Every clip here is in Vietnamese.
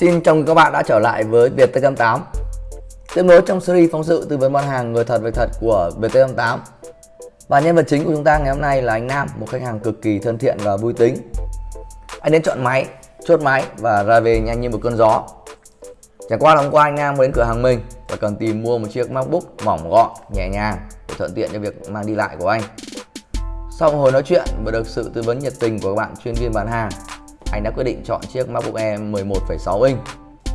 Xin chào mừng các bạn đã trở lại với Việt T88 Tiếp nối trong series phóng sự tư vấn bán hàng người thật việc thật của Việt T88 Và nhân vật chính của chúng ta ngày hôm nay là anh Nam, một khách hàng cực kỳ thân thiện và vui tính. Anh đến chọn máy, chốt máy và ra về nhanh như một cơn gió. Chẳng qua là hôm qua anh Nam đến cửa hàng mình và cần tìm mua một chiếc MacBook mỏng gọn, nhẹ nhàng để thuận tiện cho việc mang đi lại của anh. Sau một hồi nói chuyện và được sự tư vấn nhiệt tình của các bạn chuyên viên bán hàng anh đã quyết định chọn chiếc MacBook Air 11,6 inch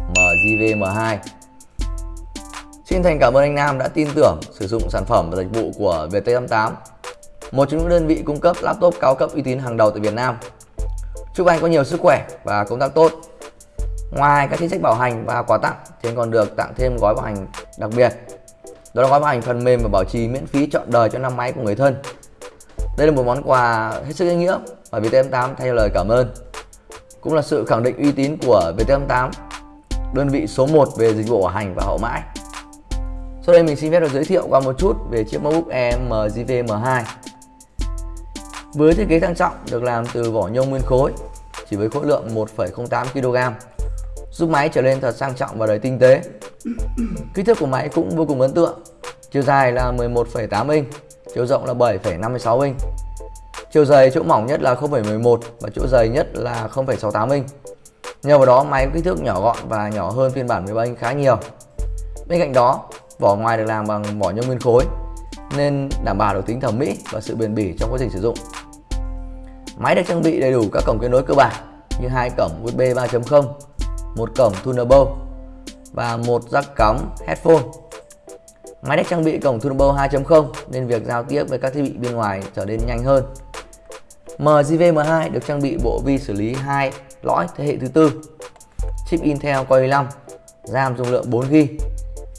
MGV M2. Xin thành cảm ơn anh Nam đã tin tưởng sử dụng sản phẩm và dịch vụ của VT88, một trong những đơn vị cung cấp laptop cao cấp uy tín hàng đầu tại Việt Nam. Chúc anh có nhiều sức khỏe và công tác tốt. Ngoài các chính sách bảo hành và quà tặng, thì anh còn được tặng thêm gói bảo hành đặc biệt. Đó là gói bảo hành phần mềm và bảo trì miễn phí trọn đời cho năm máy của người thân. Đây là một món quà hết sức ý nghĩa và VT88 thay lời cảm ơn cũng là sự khẳng định uy tín của VT88 đơn vị số 1 về dịch vụ bảo hành và hậu mãi. Sau đây mình xin phép được giới thiệu qua một chút về chiếc MacBook Air MGV M2 với thiết kế sang trọng được làm từ vỏ nhôm nguyên khối chỉ với khối lượng 1,08 kg giúp máy trở lên thật sang trọng và đầy tinh tế. Kích thước của máy cũng vô cùng ấn tượng chiều dài là 11,8 inch chiều rộng là 7,56 inch. Chiều dày chỗ mỏng nhất là 0,11 và chỗ dày nhất là 0,68 inch. Nhờ vào đó máy có kích thước nhỏ gọn và nhỏ hơn phiên bản 13 inch khá nhiều. Bên cạnh đó, vỏ ngoài được làm bằng vỏ nhôm nguyên khối nên đảm bảo được tính thẩm mỹ và sự bền bỉ trong quá trình sử dụng. Máy được trang bị đầy đủ các cổng kết nối cơ bản như hai cổng USB 3.0, một cổng Thunderbolt và một jack cắm headphone. Máy được trang bị cổng Thunderbolt 2.0 nên việc giao tiếp với các thiết bị bên ngoài trở nên nhanh hơn MGV-M2 được trang bị bộ vi xử lý 2 lõi thế hệ thứ tư, chip Intel Core i5, RAM dung lượng 4GB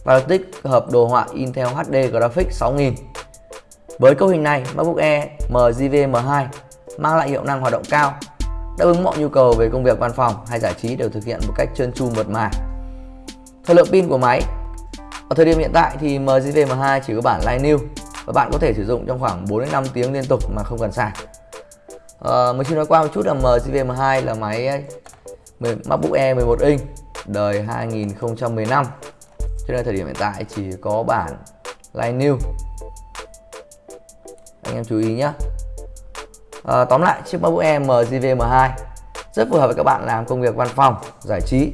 và được tích hợp đồ họa Intel HD Graphics 6000. Với cấu hình này, MacBook Air MGV-M2 mang lại hiệu năng hoạt động cao, đáp ứng mọi nhu cầu về công việc văn phòng hay giải trí đều thực hiện một cách trơn tru mượt mà. Thời lượng pin của máy Ở thời điểm hiện tại thì MGV-M2 chỉ có bản Line New và bạn có thể sử dụng trong khoảng 4 đến 5 tiếng liên tục mà không cần sạc. Ờ, à, mình xin nói qua một chút là MCVM2 là máy ờ, MacBook Air 11 inch đời 2015 cho nên thời điểm hiện tại chỉ có bản Line New. Anh em chú ý nhé à, ờ, tóm lại chiếc MacBook Air MCVM2 rất phù hợp với các bạn làm công việc văn phòng giải trí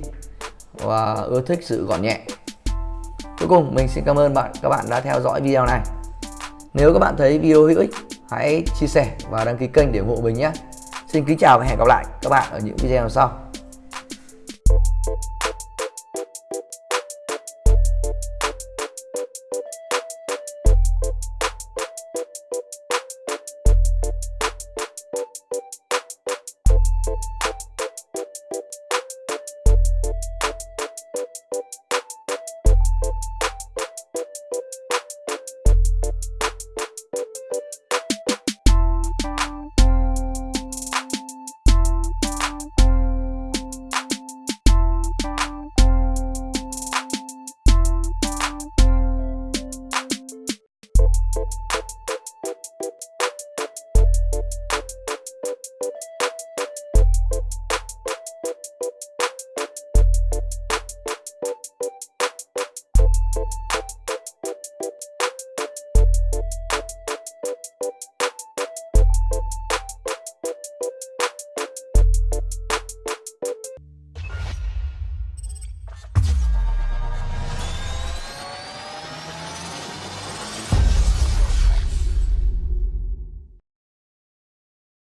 và ưa thích sự gọn nhẹ. Cuối cùng mình xin cảm ơn bạn các bạn đã theo dõi video này. Nếu các bạn thấy video hữu ích hãy chia sẻ và đăng ký kênh để ủng hộ mình nhé. Xin kính chào và hẹn gặp lại các bạn ở những video sau.